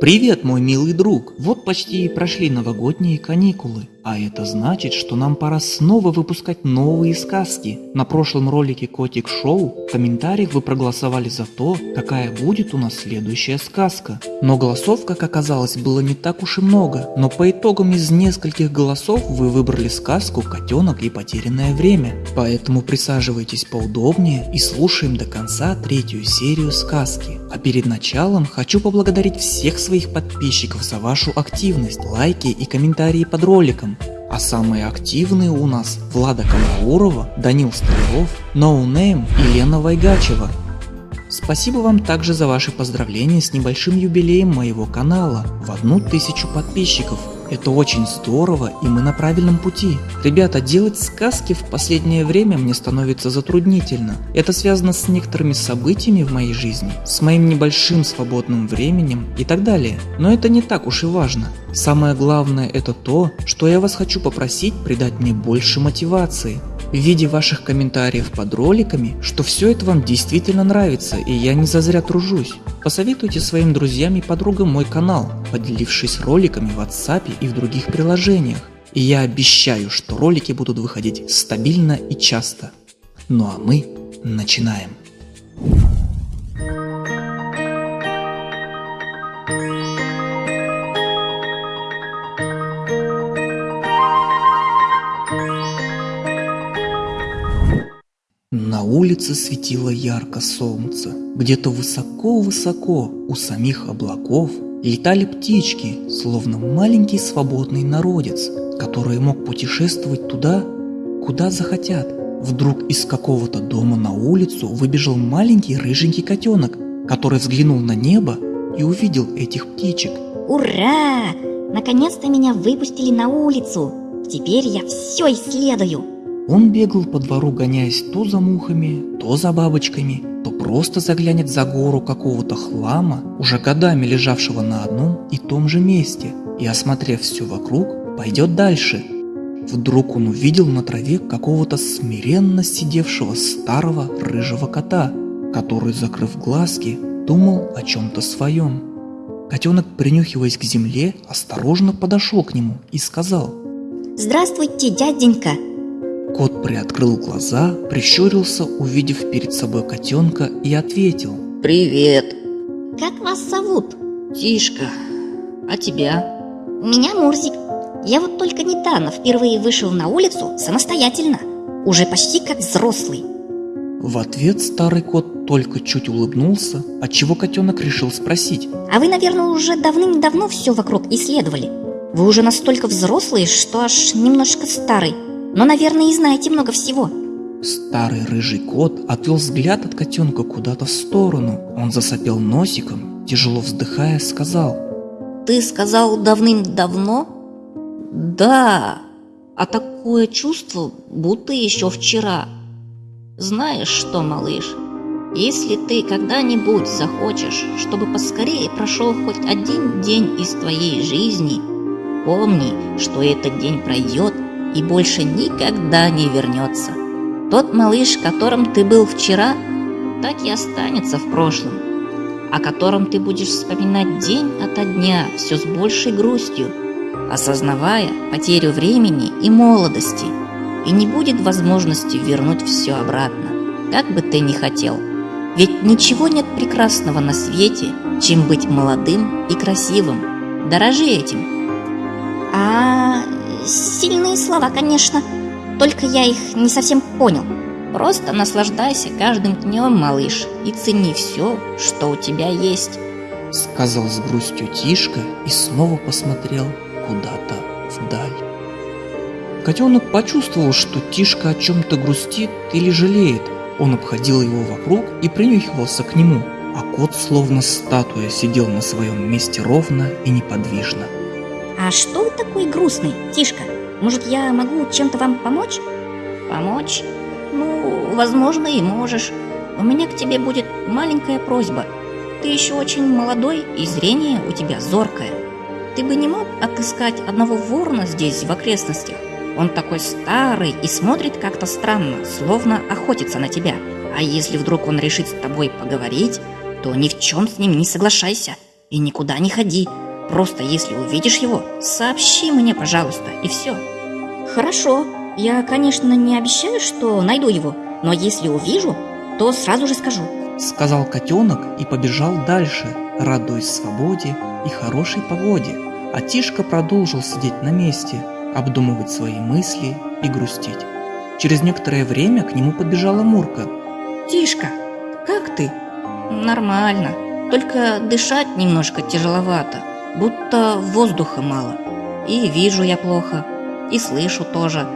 Привет, мой милый друг! Вот почти и прошли новогодние каникулы, а это значит, что нам пора снова выпускать новые сказки. На прошлом ролике Котик Шоу в комментариях вы проголосовали за то, какая будет у нас следующая сказка. Но голосов, как оказалось, было не так уж и много, но по итогам из нескольких голосов вы выбрали сказку «Котенок и потерянное время». Поэтому присаживайтесь поудобнее и слушаем до конца третью серию сказки. А перед началом хочу поблагодарить всех своих подписчиков за вашу активность, лайки и комментарии под роликом. А самые активные у нас Влада Камаурова, Данил Стрелов, Ноунейм и Лена Вайгачева. Спасибо вам также за ваши поздравления с небольшим юбилеем моего канала в одну тысячу подписчиков – это очень здорово, и мы на правильном пути. Ребята, делать сказки в последнее время мне становится затруднительно. Это связано с некоторыми событиями в моей жизни, с моим небольшим свободным временем и так далее. Но это не так уж и важно. Самое главное это то, что я вас хочу попросить придать мне больше мотивации в виде ваших комментариев под роликами, что все это вам действительно нравится и я не зазря тружусь. Посоветуйте своим друзьям и подругам мой канал, поделившись роликами в WhatsApp и в других приложениях. И я обещаю, что ролики будут выходить стабильно и часто. Ну а мы начинаем. Улице светило ярко солнце. Где-то высоко-высоко у самих облаков летали птички, словно маленький свободный народец, который мог путешествовать туда, куда захотят. Вдруг из какого-то дома на улицу выбежал маленький рыженький котенок, который взглянул на небо и увидел этих птичек. Ура! Наконец-то меня выпустили на улицу! Теперь я все исследую! Он бегал по двору, гоняясь то за мухами, то за бабочками, то просто заглянет за гору какого-то хлама, уже годами лежавшего на одном и том же месте, и, осмотрев все вокруг, пойдет дальше. Вдруг он увидел на траве какого-то смиренно сидевшего старого рыжего кота, который, закрыв глазки, думал о чем-то своем. Котенок, принюхиваясь к земле, осторожно подошел к нему и сказал «Здравствуйте, дяденька!» Кот приоткрыл глаза, прищурился, увидев перед собой котенка и ответил. Привет. Как вас зовут? Тишка. А тебя? Меня Мурзик. Я вот только недавно впервые вышел на улицу самостоятельно. Уже почти как взрослый. В ответ старый кот только чуть улыбнулся, отчего котенок решил спросить. А вы, наверное, уже давным-давно все вокруг исследовали? Вы уже настолько взрослый, что аж немножко старый но, наверное, и знаете много всего. Старый рыжий кот отвел взгляд от котенка куда-то в сторону. Он засопел носиком, тяжело вздыхая, сказал. Ты сказал давным-давно? Да, а такое чувство, будто еще вчера. Знаешь что, малыш, если ты когда-нибудь захочешь, чтобы поскорее прошел хоть один день из твоей жизни, помни, что этот день пройдет и больше никогда не вернется. Тот малыш, которым ты был вчера, так и останется в прошлом, о котором ты будешь вспоминать день ото дня все с большей грустью, осознавая потерю времени и молодости, и не будет возможности вернуть все обратно, как бы ты ни хотел. Ведь ничего нет прекрасного на свете, чем быть молодым и красивым. Дорожи этим. А, Сильные слова, конечно, только я их не совсем понял. Просто наслаждайся каждым днем, малыш, и цени все, что у тебя есть. Сказал с грустью Тишка и снова посмотрел куда-то вдаль. Котенок почувствовал, что Тишка о чем-то грустит или жалеет. Он обходил его вокруг и принюхивался к нему, а кот словно статуя сидел на своем месте ровно и неподвижно. А что вы такой грустный, Тишка? Может, я могу чем-то вам помочь? Помочь? Ну, возможно, и можешь. У меня к тебе будет маленькая просьба. Ты еще очень молодой, и зрение у тебя зоркое. Ты бы не мог отыскать одного ворона здесь, в окрестностях? Он такой старый и смотрит как-то странно, словно охотится на тебя. А если вдруг он решит с тобой поговорить, то ни в чем с ним не соглашайся. и никуда не ходи. Просто если увидишь его, сообщи мне, пожалуйста, и все. Хорошо, я, конечно, не обещаю, что найду его, но если увижу, то сразу же скажу. Сказал котенок и побежал дальше, радуясь свободе и хорошей погоде. А Тишка продолжил сидеть на месте, обдумывать свои мысли и грустить. Через некоторое время к нему подбежала Мурка. Тишка, как ты? Нормально, только дышать немножко тяжеловато, будто воздуха мало. И вижу я плохо, и слышу тоже.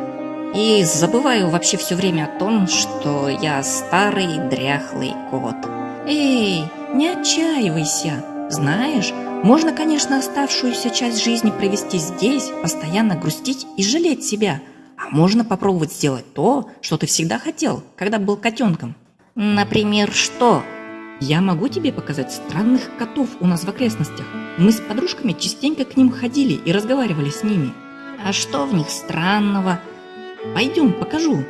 И забываю вообще все время о том, что я старый дряхлый кот. Эй, не отчаивайся. Знаешь, можно, конечно, оставшуюся часть жизни провести здесь, постоянно грустить и жалеть себя. А можно попробовать сделать то, что ты всегда хотел, когда был котенком. Например, что? Я могу тебе показать странных котов у нас в окрестностях. Мы с подружками частенько к ним ходили и разговаривали с ними. А что в них странного? Пойдем, покажу.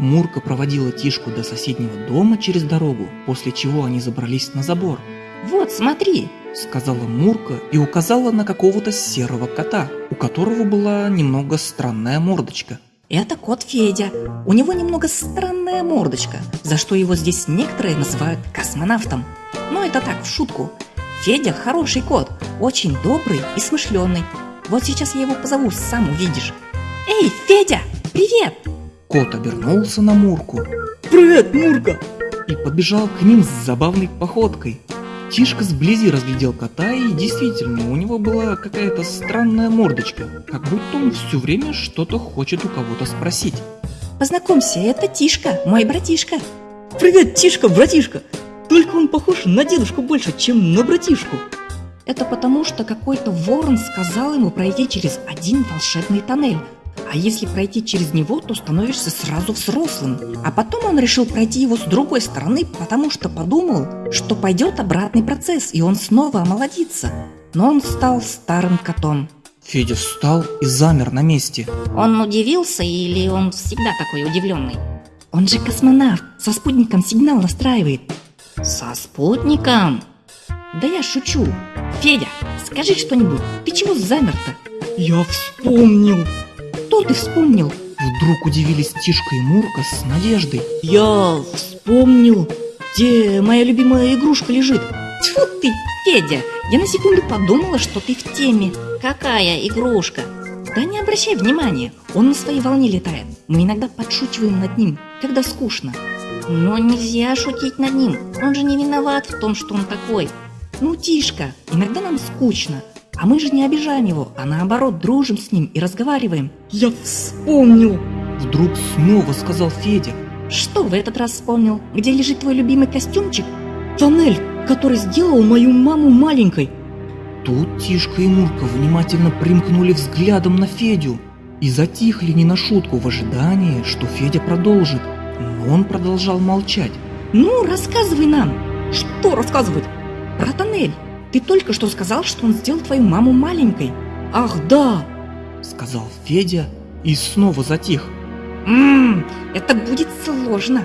Мурка проводила Тишку до соседнего дома через дорогу, после чего они забрались на забор. Вот, смотри, сказала Мурка и указала на какого-то серого кота, у которого была немного странная мордочка. Это кот Федя. У него немного странная мордочка, за что его здесь некоторые называют космонавтом. Но это так, в шутку. Федя хороший кот, очень добрый и смышленый. Вот сейчас я его позову, сам увидишь. Эй, Федя, привет! Кот обернулся на Мурку Привет, Мурка! и побежал к ним с забавной походкой. Тишка сблизи разглядел кота, и действительно, у него была какая-то странная мордочка, как будто он все время что-то хочет у кого-то спросить. Познакомься, это Тишка, мой братишка. Привет, Тишка, братишка! Только он похож на дедушку больше, чем на братишку. Это потому, что какой-то ворон сказал ему пройти через один волшебный тоннель. А если пройти через него, то становишься сразу взрослым. А потом он решил пройти его с другой стороны, потому что подумал, что пойдет обратный процесс, и он снова омолодится. Но он стал старым котом. Федя встал и замер на месте. Он удивился или он всегда такой удивленный? Он же космонавт, со спутником сигнал настраивает. Со спутником? Да я шучу. Федя, скажи что-нибудь, ты чего замер-то? Я вспомнил. Что ты вспомнил? Вдруг удивились Тишка и Мурка с надеждой. Я вспомнил, где моя любимая игрушка лежит. Тьфу ты, Федя, я на секунду подумала, что ты в теме. Какая игрушка? Да не обращай внимания, он на своей волне летает. Мы иногда подшучиваем над ним, когда скучно. Но нельзя шутить над ним, он же не виноват в том, что он такой. Ну, Тишка, иногда нам скучно, а мы же не обижаем его, а наоборот дружим с ним и разговариваем. Я вспомнил. Вдруг снова сказал Федя. Что в этот раз вспомнил? Где лежит твой любимый костюмчик? Тоннель, который сделал мою маму маленькой. Тут Тишка и Мурка внимательно примкнули взглядом на Федю и затихли не на шутку в ожидании, что Федя продолжит. Но он продолжал молчать. Ну, рассказывай нам. Что рассказывать? Про тоннель. Ты только что сказал, что он сделал твою маму маленькой. Ах, да! Сказал Федя и снова затих. Ммм, это будет сложно.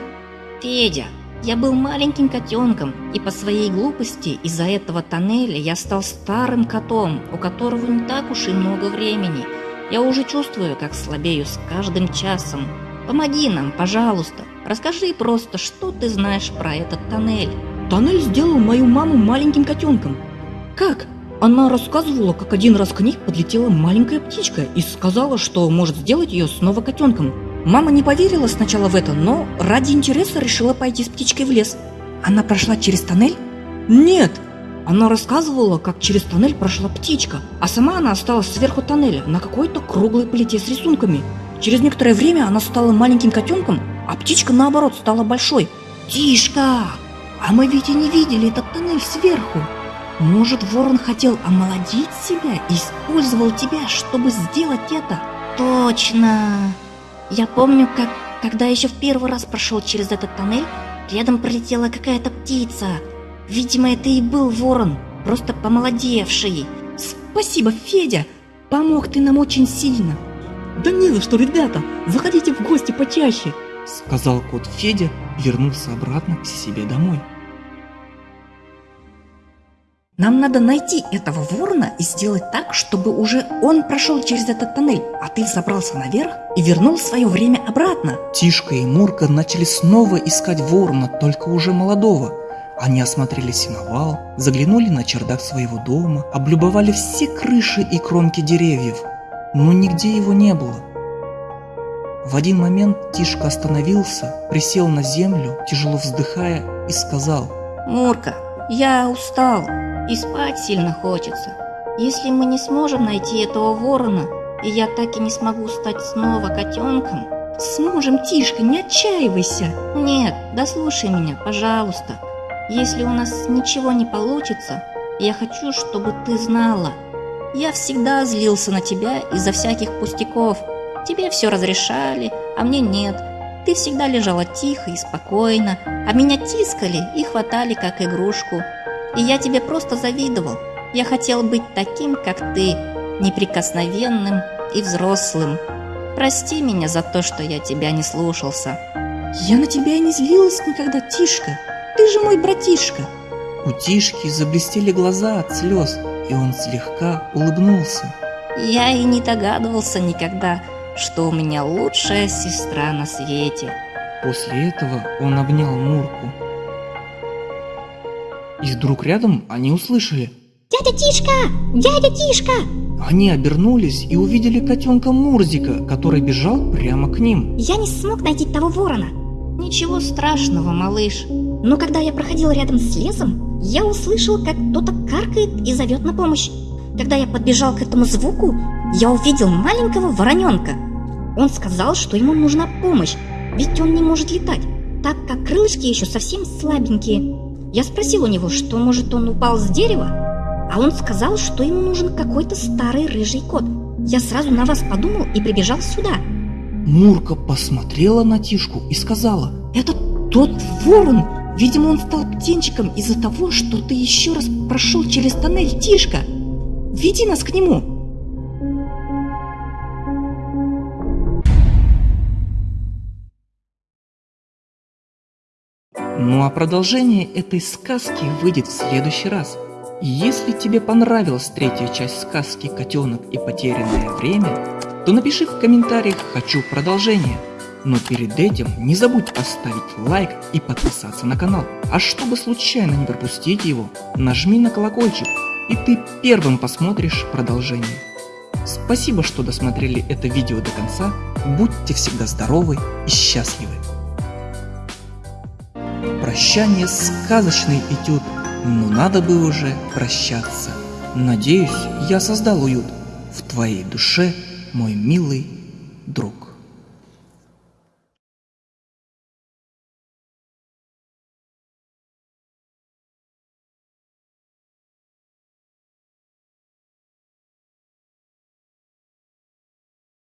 Федя, я был маленьким котенком, и по своей глупости из-за этого тоннеля я стал старым котом, у которого не так уж и много времени. Я уже чувствую, как слабею с каждым часом. Помоги нам, пожалуйста. Расскажи просто, что ты знаешь про этот тоннель. Тоннель сделал мою маму маленьким котенком. Как? Она рассказывала, как один раз к ней подлетела маленькая птичка и сказала, что может сделать ее снова котенком. Мама не поверила сначала в это, но ради интереса решила пойти с птичкой в лес. Она прошла через тоннель? Нет! Она рассказывала, как через тоннель прошла птичка, а сама она осталась сверху тоннеля на какой-то круглой плите с рисунками. Через некоторое время она стала маленьким котенком, а птичка наоборот стала большой. Тишка! А мы ведь и не видели этот тоннель сверху. Может, ворон хотел омолодить себя и использовал тебя, чтобы сделать это? Точно! Я помню, как, когда еще в первый раз прошел через этот тоннель, рядом пролетела какая-то птица. Видимо, это и был ворон, просто помолодевший. Спасибо, Федя! Помог ты нам очень сильно. Да не за что, ребята! Заходите в гости почаще! Сказал кот Федя и вернулся обратно к себе домой. Нам надо найти этого ворона и сделать так, чтобы уже он прошел через этот тоннель, а ты забрался наверх и вернул свое время обратно. Тишка и Мурка начали снова искать ворона, только уже молодого. Они осмотрели сеновал, заглянули на чердак своего дома, облюбовали все крыши и кромки деревьев, но нигде его не было. В один момент Тишка остановился, присел на землю, тяжело вздыхая, и сказал Мурка, я устал и спать сильно хочется. Если мы не сможем найти этого ворона, и я так и не смогу стать снова котенком... Сможем, Тишка, не отчаивайся. Нет, дослушай меня, пожалуйста. Если у нас ничего не получится, я хочу, чтобы ты знала. Я всегда злился на тебя из-за всяких пустяков. Тебе все разрешали, а мне нет. Ты всегда лежала тихо и спокойно, а меня тискали и хватали как игрушку. И я тебе просто завидовал. Я хотел быть таким, как ты, неприкосновенным и взрослым. Прости меня за то, что я тебя не слушался. Я на тебя и не злилась никогда, Тишка. Ты же мой братишка. У Тишки заблестели глаза от слез, и он слегка улыбнулся. Я и не догадывался никогда, что у меня лучшая сестра на свете. После этого он обнял Мурку. И вдруг рядом они услышали. Дядя Тишка! Дядя Тишка! Они обернулись и увидели котенка Мурзика, который бежал прямо к ним. Я не смог найти того ворона. Ничего страшного, малыш. Но когда я проходил рядом с лесом, я услышал, как кто-то каркает и зовет на помощь. Когда я подбежал к этому звуку, я увидел маленького вороненка. Он сказал, что ему нужна помощь, ведь он не может летать, так как крылышки еще совсем слабенькие. Я спросил у него, что, может, он упал с дерева, а он сказал, что ему нужен какой-то старый рыжий кот. Я сразу на вас подумал и прибежал сюда. Мурка посмотрела на Тишку и сказала, Это тот ворон! Видимо, он стал птенчиком из-за того, что ты еще раз прошел через тоннель, Тишка. Веди нас к нему. Ну а продолжение этой сказки выйдет в следующий раз. И Если тебе понравилась третья часть сказки «Котенок и потерянное время», то напиши в комментариях «Хочу продолжение». Но перед этим не забудь поставить лайк и подписаться на канал. А чтобы случайно не пропустить его, нажми на колокольчик, и ты первым посмотришь продолжение. Спасибо, что досмотрели это видео до конца. Будьте всегда здоровы и счастливы. Прощание сказочный этюд, но надо бы уже прощаться. Надеюсь, я создал уют в твоей душе, мой милый друг.